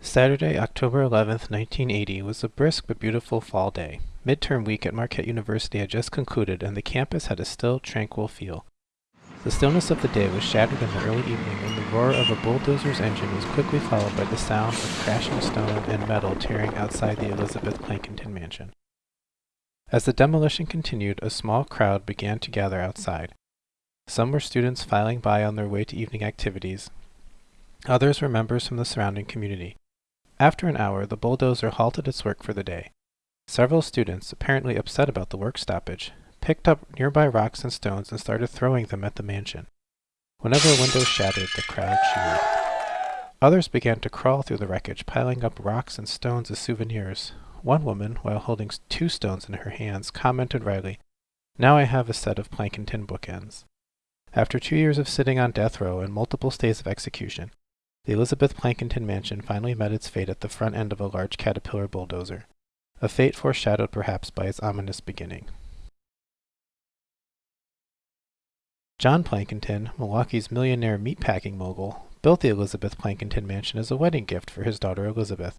Saturday, October 11th, 1980 was a brisk but beautiful fall day. Midterm week at Marquette University had just concluded and the campus had a still, tranquil feel. The stillness of the day was shattered in the early evening when the roar of a bulldozer's engine was quickly followed by the sound of crashing stone and metal tearing outside the Elizabeth Plankinton mansion. As the demolition continued, a small crowd began to gather outside. Some were students filing by on their way to evening activities. Others were members from the surrounding community. After an hour, the bulldozer halted its work for the day. Several students, apparently upset about the work stoppage, picked up nearby rocks and stones and started throwing them at the mansion. Whenever a window shattered, the crowd cheered. Others began to crawl through the wreckage, piling up rocks and stones as souvenirs. One woman, while holding two stones in her hands, commented wryly, Now I have a set of Plankinton bookends. After two years of sitting on death row and multiple stays of execution, the Elizabeth Plankinton mansion finally met its fate at the front end of a large caterpillar bulldozer, a fate foreshadowed perhaps by its ominous beginning. John Plankinton, Milwaukee's millionaire meatpacking mogul, built the Elizabeth Plankinton mansion as a wedding gift for his daughter Elizabeth.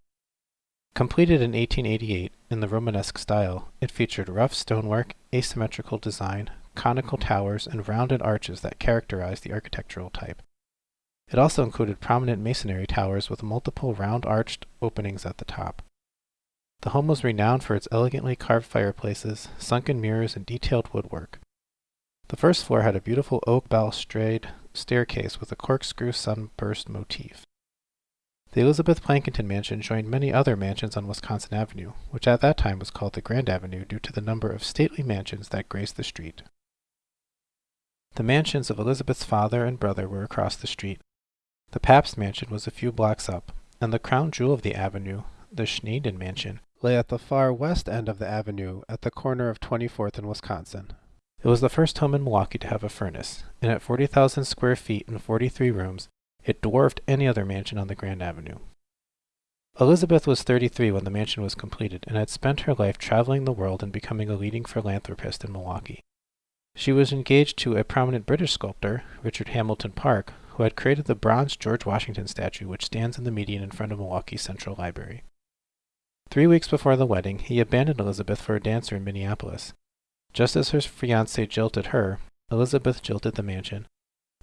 Completed in 1888 in the Romanesque style, it featured rough stonework, asymmetrical design, conical towers, and rounded arches that characterized the architectural type. It also included prominent masonry towers with multiple round-arched openings at the top. The home was renowned for its elegantly carved fireplaces, sunken mirrors, and detailed woodwork. The first floor had a beautiful oak balustrade staircase with a corkscrew sunburst motif. The Elizabeth Plankinton mansion joined many other mansions on Wisconsin Avenue, which at that time was called the Grand Avenue due to the number of stately mansions that graced the street. The mansions of Elizabeth's father and brother were across the street, the Pabst mansion was a few blocks up, and the crown jewel of the avenue, the Schandein mansion, lay at the far west end of the avenue at the corner of 24th and Wisconsin. It was the first home in Milwaukee to have a furnace, and at 40,000 square feet and 43 rooms, it dwarfed any other mansion on the Grand Avenue. Elizabeth was 33 when the mansion was completed and had spent her life traveling the world and becoming a leading philanthropist in Milwaukee. She was engaged to a prominent British sculptor, Richard Hamilton Park, who had created the bronze George Washington statue which stands in the median in front of Milwaukee's Central Library. Three weeks before the wedding, he abandoned Elizabeth for a dancer in Minneapolis. Just as her fiancé jilted her, Elizabeth jilted the mansion.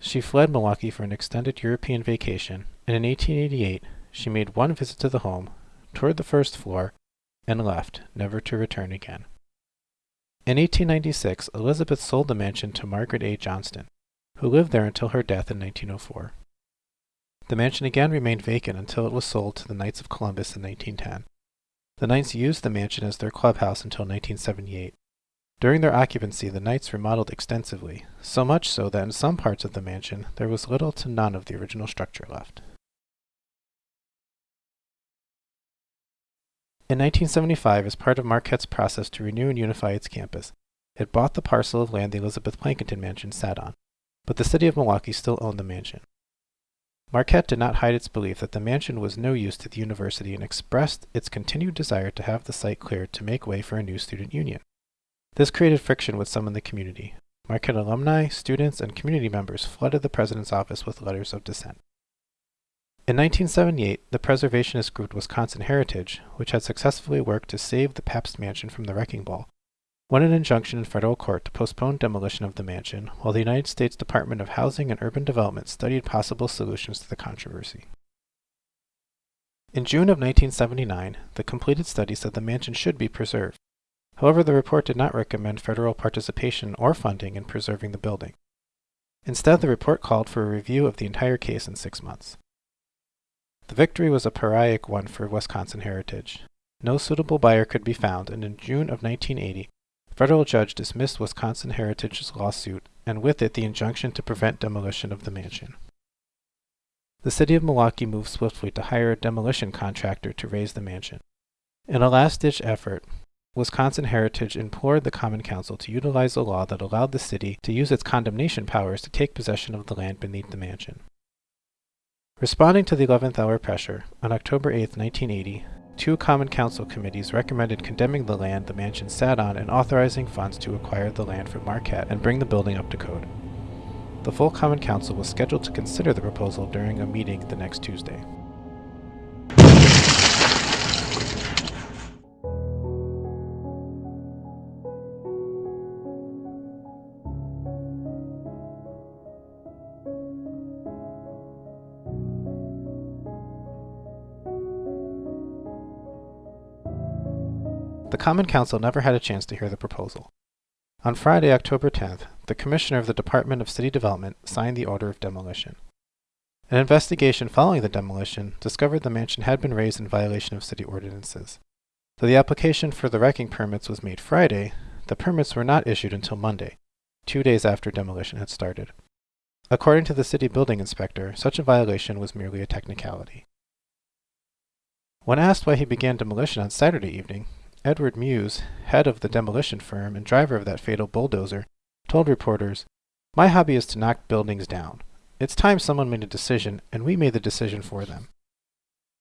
She fled Milwaukee for an extended European vacation, and in 1888 she made one visit to the home, toured the first floor, and left, never to return again. In 1896, Elizabeth sold the mansion to Margaret A. Johnston who lived there until her death in 1904. The mansion again remained vacant until it was sold to the Knights of Columbus in 1910. The Knights used the mansion as their clubhouse until 1978. During their occupancy, the Knights remodeled extensively, so much so that in some parts of the mansion there was little to none of the original structure left. In 1975, as part of Marquette's process to renew and unify its campus, it bought the parcel of land the Elizabeth Plankinton mansion sat on but the city of Milwaukee still owned the mansion. Marquette did not hide its belief that the mansion was no use to the university and expressed its continued desire to have the site cleared to make way for a new student union. This created friction with some in the community. Marquette alumni, students, and community members flooded the president's office with letters of dissent. In 1978, the preservationist group Wisconsin Heritage, which had successfully worked to save the Pabst Mansion from the wrecking ball, won an injunction in federal court to postpone demolition of the mansion, while the United States Department of Housing and Urban Development studied possible solutions to the controversy. In June of 1979, the completed study said the mansion should be preserved. However, the report did not recommend federal participation or funding in preserving the building. Instead, the report called for a review of the entire case in six months. The victory was a pyrrhic one for Wisconsin Heritage. No suitable buyer could be found, and in June of 1980, federal judge dismissed Wisconsin Heritage's lawsuit, and with it the injunction to prevent demolition of the mansion. The city of Milwaukee moved swiftly to hire a demolition contractor to raze the mansion. In a last-ditch effort, Wisconsin Heritage implored the Common Council to utilize a law that allowed the city to use its condemnation powers to take possession of the land beneath the mansion. Responding to the 11th hour pressure, on October 8, 1980, Two Common Council committees recommended condemning the land the mansion sat on and authorizing funds to acquire the land from Marquette and bring the building up to code. The full Common Council was scheduled to consider the proposal during a meeting the next Tuesday. The Common Council never had a chance to hear the proposal. On Friday, October 10th, the Commissioner of the Department of City Development signed the order of demolition. An investigation following the demolition discovered the mansion had been razed in violation of city ordinances. Though the application for the wrecking permits was made Friday, the permits were not issued until Monday, two days after demolition had started. According to the city building inspector, such a violation was merely a technicality. When asked why he began demolition on Saturday evening, Edward Muse, head of the demolition firm and driver of that fatal bulldozer, told reporters, My hobby is to knock buildings down. It's time someone made a decision, and we made the decision for them.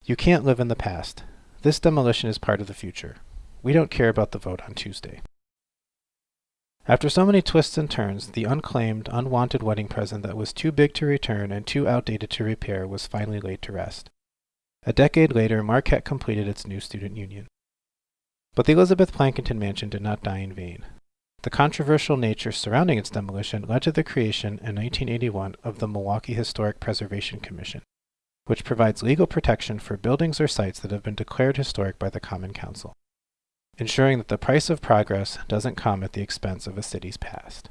You can't live in the past. This demolition is part of the future. We don't care about the vote on Tuesday. After so many twists and turns, the unclaimed, unwanted wedding present that was too big to return and too outdated to repair was finally laid to rest. A decade later, Marquette completed its new student union. But the Elizabeth Plankinton Mansion did not die in vain. The controversial nature surrounding its demolition led to the creation in 1981 of the Milwaukee Historic Preservation Commission, which provides legal protection for buildings or sites that have been declared historic by the Common Council ensuring that the price of progress doesn't come at the expense of a city's past.